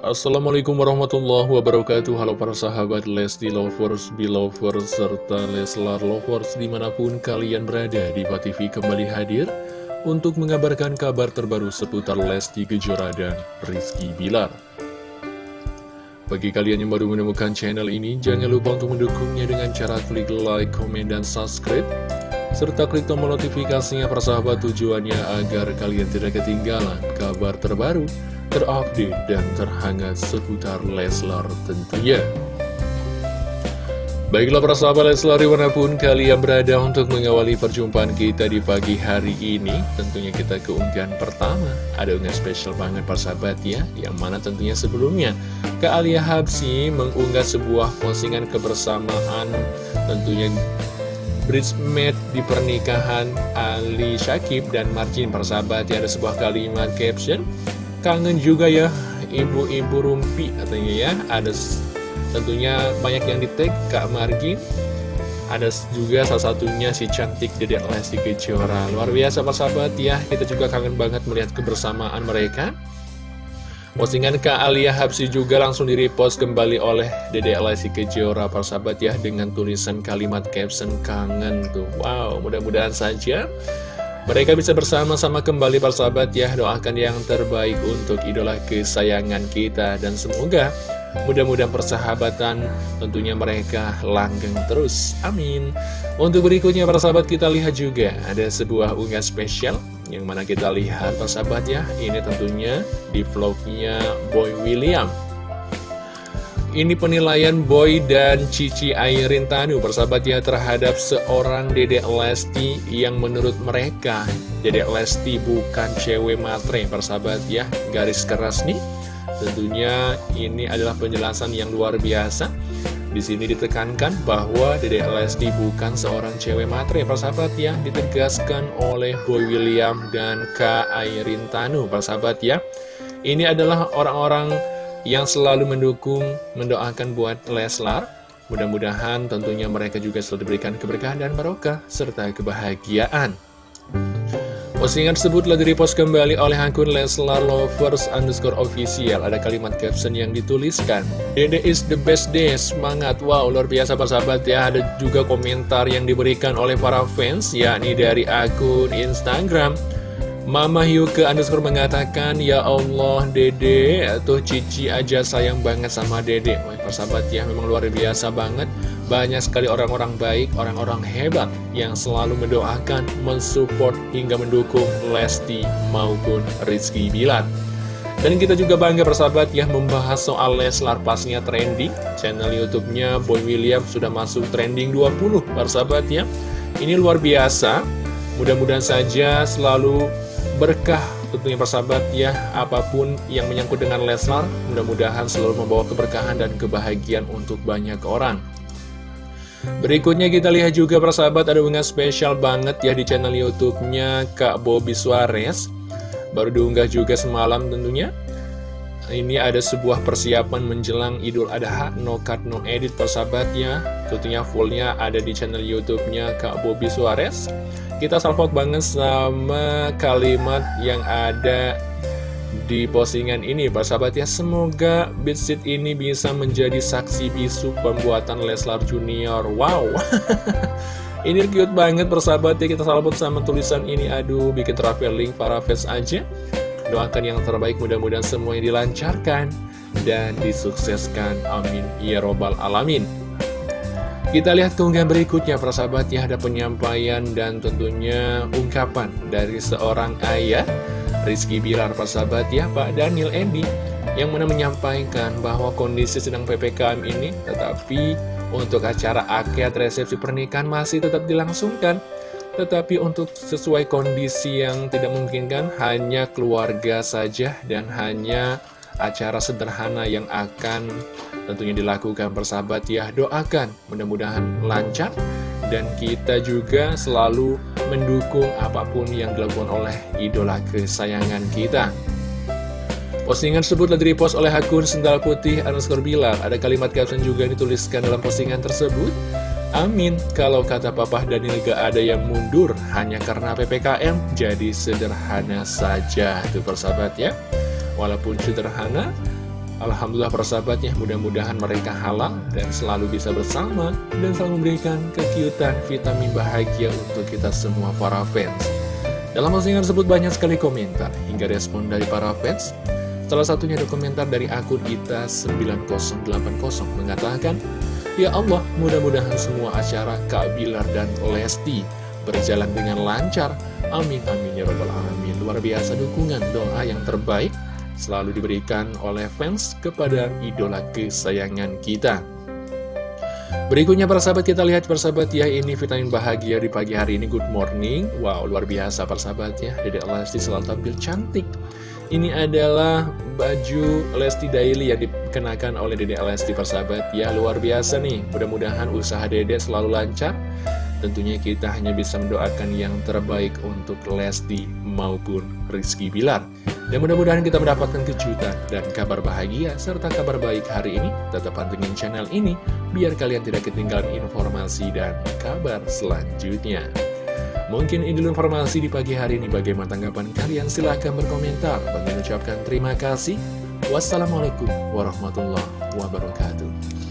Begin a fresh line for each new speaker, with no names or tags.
Assalamualaikum warahmatullahi wabarakatuh. Halo para sahabat Lesti Lovers, Belovers, serta Leslar Lovers di mana pun kalian berada di TV kembali hadir untuk mengabarkan kabar terbaru seputar Lesti Kejora dan Rizky Bilar. Bagi kalian yang baru menemukan channel ini, jangan lupa untuk mendukungnya dengan cara klik like, komen, dan subscribe serta klik tombol notifikasinya persahabat tujuannya agar kalian tidak ketinggalan kabar terbaru, terupdate, dan terhangat seputar Leslar tentunya. Baiklah para sahabat Leslar di mana pun kalian berada untuk mengawali perjumpaan kita di pagi hari ini Tentunya kita keunggahan pertama Ada unggahan spesial banget para sahabat ya Yang mana tentunya sebelumnya Kak Alia Habsi mengunggah sebuah postingan kebersamaan Tentunya bridesmaid di pernikahan Ali Syakib dan Marcin persahabat ya ada sebuah kalimat caption. Kangen juga ya ibu-ibu rumpi katanya ya. Ada tentunya banyak yang di tag Kak Margin. Ada juga salah satunya si cantik Dedek Lesti Kejora. Luar biasa persahabat ya. Kita juga kangen banget melihat kebersamaan mereka Postingan Kak Alia Habsi juga langsung di-repost kembali oleh Dede Lesti Kejora persahabat ya dengan tulisan kalimat caption kangen tuh. Wow, mudah-mudahan saja mereka bisa bersama-sama kembali persahabat ya. Doakan yang terbaik untuk idola kesayangan kita dan semoga mudah-mudahan persahabatan tentunya mereka langgeng terus. Amin. Untuk berikutnya persahabat kita lihat juga ada sebuah unggah spesial yang mana kita lihat persahabat ya Ini tentunya di vlognya Boy William. Ini penilaian Boy dan Cici Airin Tanu persahabat ya terhadap seorang Dedek Lesti Yang menurut mereka Dedek Lesti bukan cewek matre persahabat ya. Garis keras nih. Tentunya ini adalah penjelasan yang luar biasa di sini ditekankan bahwa Dede Lesti bukan seorang cewek matre, persahabat ya, ditegaskan oleh Boy William dan Kak Airin Tanu, persahabat ya. Ini adalah orang-orang yang selalu mendukung, mendoakan buat Leslar. Mudah-mudahan tentunya mereka juga selalu diberikan keberkahan dan barokah, serta kebahagiaan. Postingan tersebut telah direpost kembali oleh akun Leslar Lovers underscore official. Ada kalimat caption yang dituliskan. Dede is the best day, semangat. Wow, luar biasa persahabat ya. Ada juga komentar yang diberikan oleh para fans, yakni dari akun Instagram. Mama Hyuke underscore mengatakan, Ya Allah, Dede, tuh Cici aja sayang banget sama Dede. Wah, persahabat ya, memang luar biasa banget. Banyak sekali orang-orang baik, orang-orang hebat yang selalu mendoakan, mensupport, hingga mendukung Lesti maupun Rizky Bilar. Dan kita juga bangga persahabat ya membahas soal Leslar pasnya trending. Channel YouTube-nya Boy William sudah masuk trending 20 persahabat ya. Ini luar biasa. Mudah-mudahan saja selalu berkah tentunya persahabat ya apa pun yang menyangkut dengan Leslar mudah-mudahan selalu membawa keberkahan dan kebahagiaan untuk banyak orang Berikutnya kita lihat juga persahabat ada unggahan spesial banget ya di channel YouTube-nya Kak Bobby Suarez. Baru diunggah juga semalam tentunya. Ini ada sebuah persiapan menjelang Idul Adha, no cut no edit persahabatnya. Tentunya fullnya ada di channel YouTube-nya Kak Bobby Suarez. Kita salvok banget sama kalimat yang ada di postingan ini Pak sahabat ya semoga Beatsit ini bisa menjadi saksi bisu pembuatan Leslar Junior. Wow. Ini cute banget persahabat ya kita salput sama tulisan ini. Aduh bikin traveling para fans aja doakan yang terbaik mudah-mudahan semuanya dilancarkan dan disukseskan. Amin. Ya robbal alamin. Kita lihat keunggahan berikutnya persahabat ya ada penyampaian dan tentunya ungkapan dari seorang ayah Rizky Bilar persahabat ya Pak Daniel Endi yang mana menyampaikan bahwa kondisi sedang PPKM ini tetapi untuk acara akad resepsi pernikahan masih tetap dilangsungkan tetapi untuk sesuai kondisi yang tidak memungkinkan hanya keluarga saja dan hanya acara sederhana yang akan tentunya dilakukan persahabat ya doakan mudah-mudahan lancar dan kita juga selalu mendukung apa pun yang dilakukan oleh idola kesayangan kita. Postingan tersebut telah direpost oleh akun Sendal Putih underscore Bilar. Ada kalimat caption juga dituliskan dalam postingan tersebut. Amin, kalau kata Papa Daniel gak ada yang mundur hanya karena PPKM, jadi sederhana saja. Itu persahabat ya. Walaupun sederhana, Alhamdulillah persahabatnya mudah-mudahan mereka halal dan selalu bisa bersama dan selalu memberikan kekiutan vitamin bahagia untuk kita semua para fans. Dalam postingan tersebut banyak sekali komentar hingga respon dari para fans. Salah satunya ada komentar dari akun kita 9080 mengatakan, Ya Allah, mudah-mudahan semua acara Kak Bilar dan Lesti berjalan dengan lancar. Amin, amin, ya robbal alamin. Luar biasa dukungan doa yang terbaik selalu diberikan oleh fans kepada idola kesayangan kita. Berikutnya persahabat kita lihat persahabat ya ini vitamin bahagia di pagi hari ini good morning Wow luar biasa persahabat ya Dedek Lesti selalu tampil cantik Ini adalah baju Lesti Daily yang dikenakan oleh Dedek Lesti persahabat ya Luar biasa nih mudah-mudahan usaha Dedek selalu lancar Tentunya kita hanya bisa mendoakan yang terbaik untuk Lesti maupun Rizky Bilar dan mudah-mudahan kita mendapatkan kejutan dan kabar bahagia serta kabar baik hari ini. Tetap pantengin channel ini biar kalian tidak ketinggalan informasi dan kabar selanjutnya. Mungkin ini informasi di pagi hari ini. Bagaimana tanggapan kalian? Silahkan berkomentar. Bagi ucapkan terima kasih. Wassalamualaikum warahmatullahi wabarakatuh.